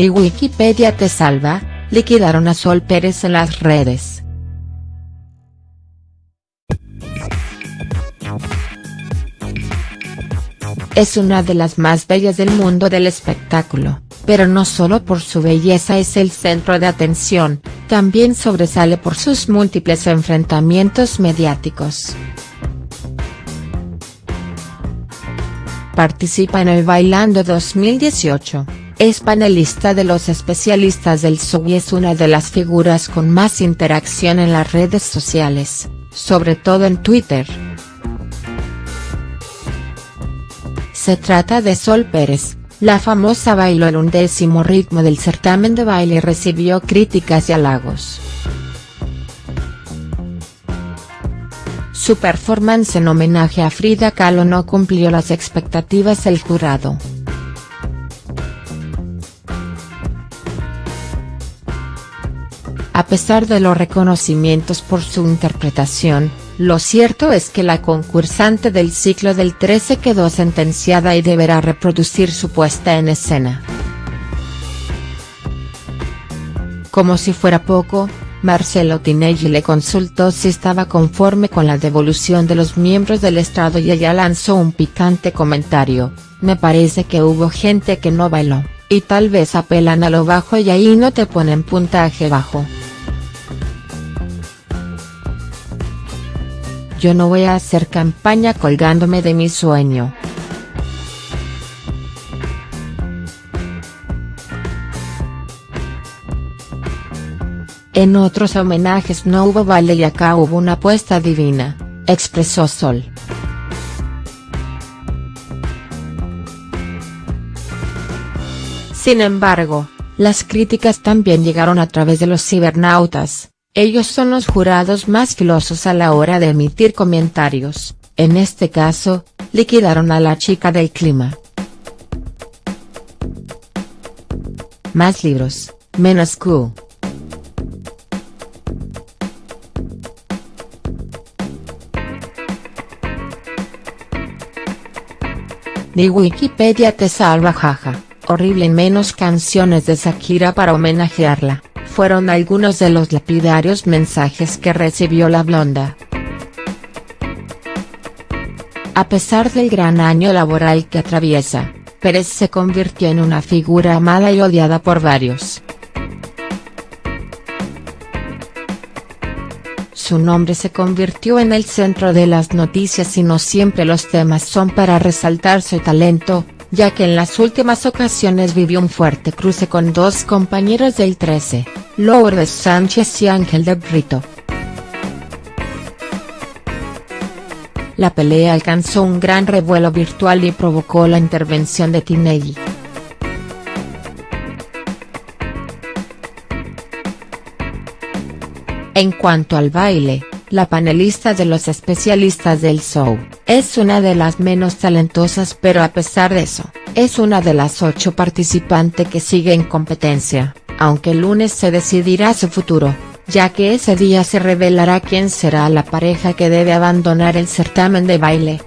Ni Wikipedia te salva, liquidaron a Sol Pérez en las redes. Es una de las más bellas del mundo del espectáculo, pero no solo por su belleza es el centro de atención, también sobresale por sus múltiples enfrentamientos mediáticos. Participa en el Bailando 2018 es panelista de los especialistas del show y es una de las figuras con más interacción en las redes sociales, sobre todo en Twitter. Se trata de Sol Pérez, la famosa bailó el undécimo ritmo del certamen de baile y recibió críticas y halagos. Su performance en homenaje a Frida Kahlo no cumplió las expectativas del jurado. A pesar de los reconocimientos por su interpretación, lo cierto es que la concursante del ciclo del 13 quedó sentenciada y deberá reproducir su puesta en escena. Como si fuera poco, Marcelo Tinelli le consultó si estaba conforme con la devolución de los miembros del estrado y ella lanzó un picante comentario, me parece que hubo gente que no bailó, y tal vez apelan a lo bajo y ahí no te ponen puntaje bajo. Yo no voy a hacer campaña colgándome de mi sueño. En otros homenajes no hubo baile y acá hubo una apuesta divina, expresó Sol. Sin embargo, las críticas también llegaron a través de los cibernautas, ellos son los jurados más filosos a la hora de emitir comentarios, en este caso, liquidaron a la chica del clima. Más libros, menos Q. Ni Wikipedia te salva jaja, horrible menos canciones de Shakira para homenajearla fueron algunos de los lapidarios mensajes que recibió la blonda. A pesar del gran año laboral que atraviesa, Pérez se convirtió en una figura amada y odiada por varios. Su nombre se convirtió en el centro de las noticias y no siempre los temas son para resaltar su talento, ya que en las últimas ocasiones vivió un fuerte cruce con dos compañeros del 13, Lourdes Sánchez y Ángel de Brito. La pelea alcanzó un gran revuelo virtual y provocó la intervención de Tinelli. En cuanto al baile, la panelista de los especialistas del show, es una de las menos talentosas pero a pesar de eso, es una de las ocho participantes que sigue en competencia, aunque el lunes se decidirá su futuro, ya que ese día se revelará quién será la pareja que debe abandonar el certamen de baile.